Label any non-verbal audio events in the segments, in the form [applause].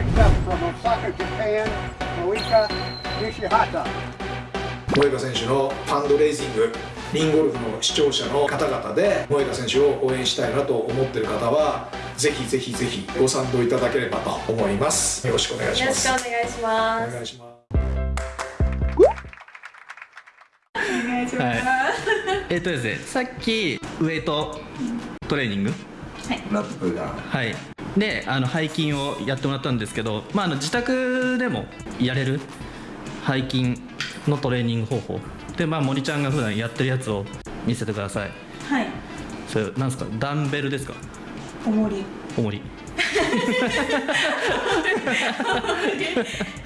Next up from Osaka, Japan, Moika Nishihata. 萌歌選手のファンドレイジングリンゴルフの視聴者の方々で萌歌選手を応援したいなと思っている方はぜひぜひぜひご賛同いただければと思います。よろしくお願いしよろしますくお願いします。お願いします。はい、えっとですねさっきウエイトトレーニング？ラップが。はいであの背筋をやってもらったんですけど、まあ、あの自宅でもやれる背筋のトレーニング方法。で、まあ、森ちゃんが普段やってるやつを見せてください。はい。それなんですか？ダンベルですか？重り。重り。[laughs]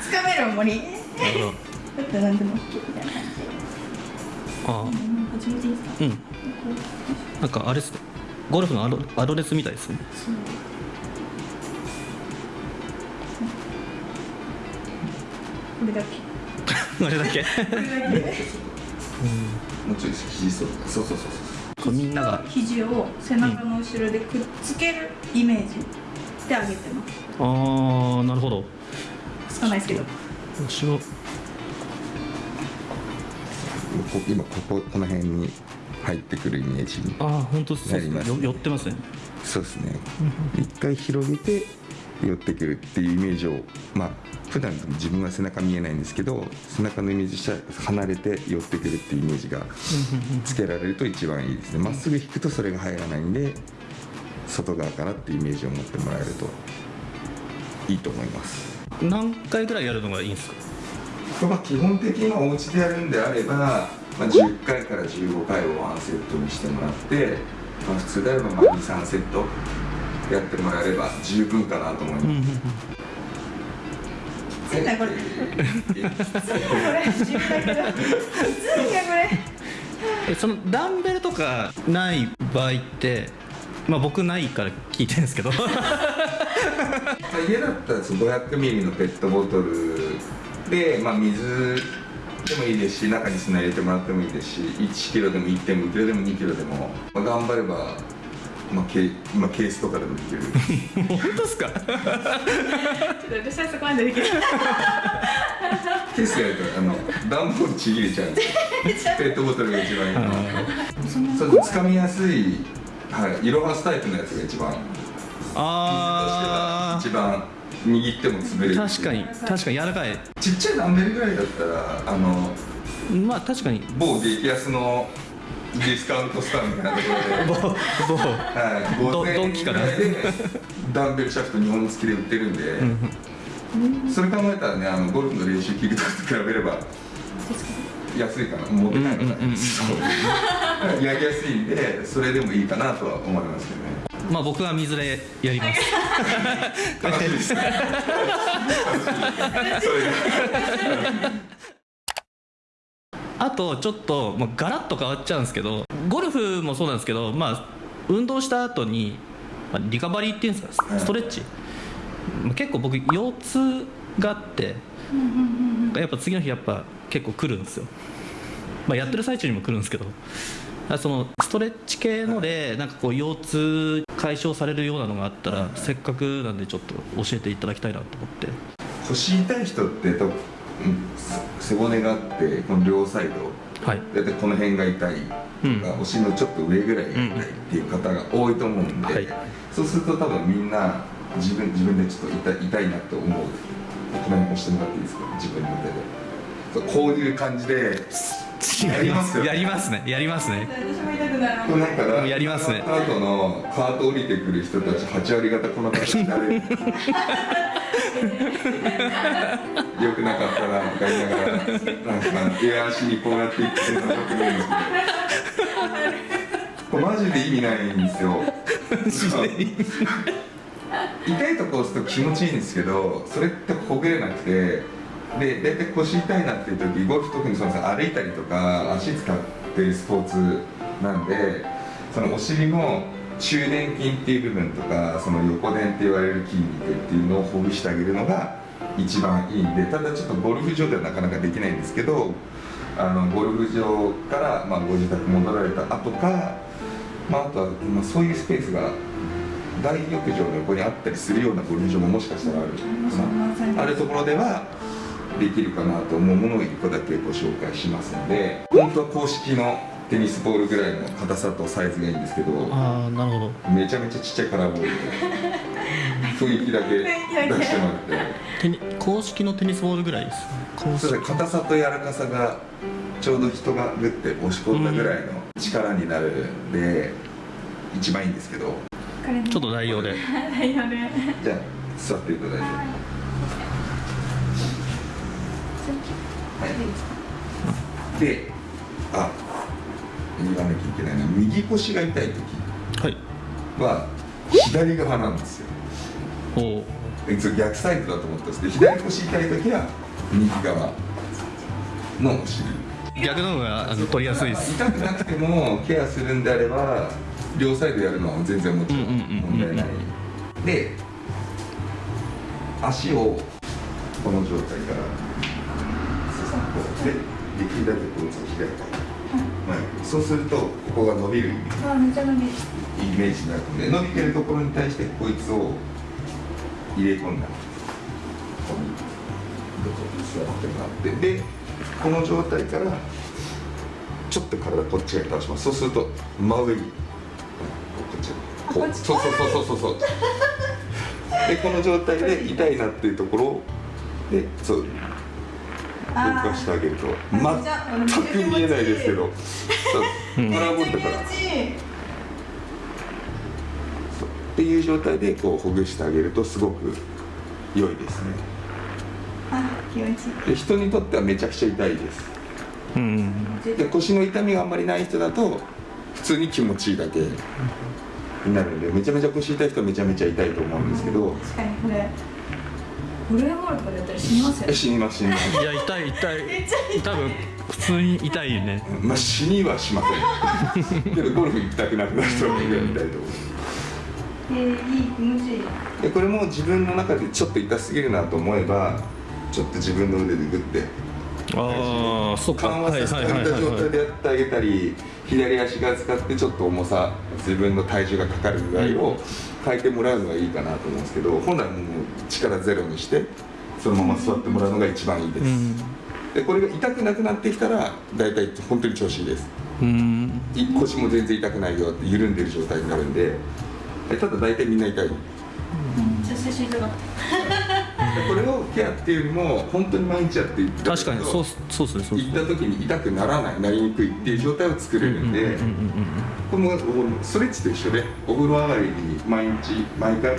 つかめる重り。なるほど。だったら何でも OK みたいな感じ。であ。うん。始めていいですか？あうん。なんかあれですねゴルフのアドアドレスみたいですね。そうこれだけ。あれだけ？これだけ。もうちょい肘そうそうそうそう。みんなが。肘を背中の後ろでくっつけるイメージで上げてます。ああなるほど。つかないですけど。後ろこ今こここの辺に入ってくるイメージにああ本当ですね。寄ってますね。そうですね。一回広げて寄ってくるっていうイメージをまあ普段自分は背中見えないんですけど背中のイメージしたら離れて寄ってくるっていうイメージがつけられると一番いいですね。まっすぐ引くとそれが入らないんで外側からっていうイメージを持ってもらえるといいと思います。何回ぐらいやるのがいいんですか？まあ基本的にお家でやるんであれば、まあ、10回から15回をワンセットにしてもらって、まあ、普通であればまあ23セットやってもらえれば十分かなと思います。ついたこれ。ついたこれ。自分だけだついたこれ。えそのダンベルとかない場合ってまあ僕ないから聞いてるんですけど。まあ家だったらその500ミリのペットボトルで、まあ、水でもいいですし中に砂入れてもらってもいいですし1キロでも1.5キロでも2キロでも、まあ、頑張れば、まあケまあ、ケースとかでもいける。本当ですか？ちょっと私はそこまでできない。ケースやるとあの段ボールちぎれちゃうんでペットボトルが一番いいの。そう掴みやすい、はい、イロハスタイプのやつが一番。としてはあ一番握っても潰れる。確かに確かに柔らかい。ちっちゃいダンベルぐらいだったらあのまあ確かに。某激安のディスカウントストアみたいなところで、某某はい、ド5000ドンキからダンベルシャフト2本付きで売ってるんで、それ考えたらねあのゴルフの練習器具とかと比べれば安いかな。持ってないから、うんうやりやすいんでそれでもいいかなとは思いますけどね。まあ僕は水でやります。楽しいですねあとちょっと、まあ、ガラッと変わっちゃうんですけどゴルフもそうなんですけど、まあ、運動した後に、まあ、リカバリーっていうんですかストレッチ、まあ結構僕腰痛があってやっぱ次の日やっぱ結構来るんですよ、まあ、やってる最中にも来るんですけどあそのストレッチ系のでなんかこう腰痛解消されるようなのがあったらせっかくなんでちょっと教えていただきたいなと思って。腰痛い人って背骨があってこの両サイド。はい。だいたいこの辺が痛い。とか、うん。お尻のちょっと上ぐらいが痛いっていう方が多いと思うんで、はい。そうすると多分みんな自分自分でちょっと痛い痛いなって思う。この辺押してもらっていいですか？自分の手で。そうこういう感じでやりますよやりますね。やりますね。私も痛くなるこうなんかラやりますね。カートのカート降りてくる人たち8割方この形になる [laughs] よくなかったなとか言いながらなんかエア足にこうやっていってるのく見るんですけどマジで意味ないんですよ。痛いとこ押すと気持ちいいんですけどそれってほぐれなくて。で大体腰痛いなっていう時ゴルフ特にそうですよ歩いたりとか足使ってるスポーツなんでそのお尻の中殿筋っていう部分とかその横殿って言われる筋肉っていうのをほぐしてあげるのが一番いいんでただちょっとゴルフ場ではなかなかできないんですけどあのゴルフ場から、まあ、ご自宅戻られた後か、まあ、あとは、まあ、そういうスペースが大浴場の横にあったりするようなゴルフ場ももしかしたらある。かなあるところではできるかなと思うものを1個だけご紹介しますので本当は公式のテニスボールぐらいの硬さとサイズがいいんですけどああなるほど。めちゃめちゃちっちゃいカラーボールで雰囲気だけ出してもらって。テニ公式のテニスボールぐらいです硬さと柔らかさがちょうど人がグッて押し込んだぐらいの力になるんで一番いいんですけど。ちょっと代用で。代用で。じゃあ座っていただいて。はい。であ言わなきゃいけないのは右腰が痛い時はいは左側なん。ですよおえそ逆サイドだと思ったん。ですけど左腰痛い時は右側のお尻逆の方があの取りやすいです痛くなくてもケアするん。であれば両サイドやるのは全然もちろん。問題ないで足をこの状態からさこうでできるだけこう左前そうするとここが伸びるイメージ。になるので伸びてるところに対してこいつを入れ込んだ。ここにどこに座ってもらって。でこの状態からちょっと体こっち側に倒します。そうすると真上に。こっちこう。そうそうそうそうそう。そうでこの状態で痛いなっていうところをでそう動かしてあげると全く見えないですけどそうカラーボールだからっていう状態でこうほぐしてあげるとすごく良いですね。あ気持ちいい。で人にとってはめちゃくちゃ痛いです。うん。で腰の痛みがあんまりない人だと普通に気持ちいいだけになるのでめちゃめちゃ腰痛い人はめちゃめちゃ痛いと思うんですけど確かにこれゴルフボールとかでやったら死にますよえ死にます死にます。いや痛い痛い。多分普通に痛いね。まあ死にはしません。[laughs] けどゴルフ行きたくなくなる人は痛いと思うえー、いい気持ちいい。でこれも自分の中でちょっと痛すぎるなと思えばちょっと自分の腕でグッて。ああそっか。緩和させてあげた状態でやってあげたり左足側使ってちょっと重さ自分の体重がかかるぐらいを変えてもらうのがいいかなと思うんですけど本来もう力ゼロにしてそのまま座ってもらうのが一番いいです、うん。でこれが痛くなくなってきたら大体本当に調子いいです。うん。い腰も全然痛くないよって緩んでる状態になるんででただ大体みんな痛いでちょっと写真とかこれをケアっていうよりも本当に毎日やっていった確かにそうそうそうっすね。行った時に痛くならないなりにくいっていう状態を作れるんで、このストレッチと一緒でお風呂上がりに毎日毎回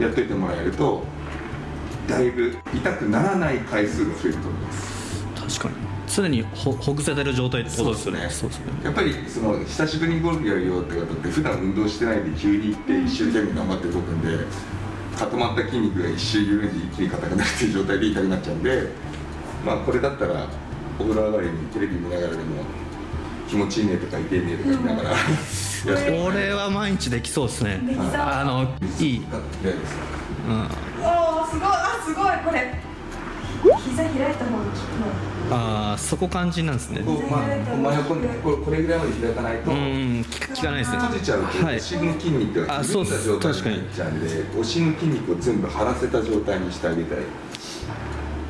やっといてもらえるとだいぶ痛くならない回数が増えると思います。確かに。常にほほぐせてる状態ってことですよね。そうですね。やっぱりその久しぶりにゴルフやるよって方って普段運動してないで急に行って一生懸命頑張って動くんで固まった筋肉が一周緩んで一気に硬くなるっていう状態で痛くなっちゃうんでまあこれだったらお風呂上がりにテレビ見ながらでも気持ちいいねとか痛いねとか言いながらやってこれは毎日できそうですね。できそう。あのいい、うん、おおすごい。あすごい。これ膝開いた方が効くのああそこ肝心なんですね。こうまあ真横にこれこれぐらいまで開かないとうん聞かないですね。閉じちゃうとはい。お尻の筋肉があ緩んだ状態になっちゃうんでお尻の筋肉を全部張らせた状態にしてあげたい。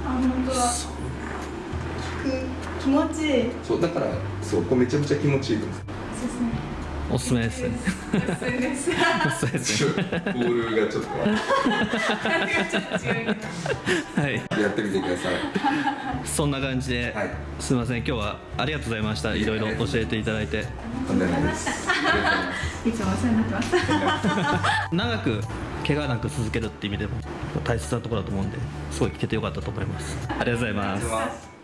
あ本当だ。効く気持ちいい。そうだからそうこうめちゃめちゃ気持ちいいですそうですねおすすめです。ねおすすめです。ねボールがちょっとはい。とやってみてください。そんな感じで、はい。すみません。今日はありがとうございました。いろいろ教えていただいて。とんでもないです。いつもお世話になってます。長く怪我なく続けるって意味でも大切なところだと思うんですごい聞けてよかったと思います。ありがとうございます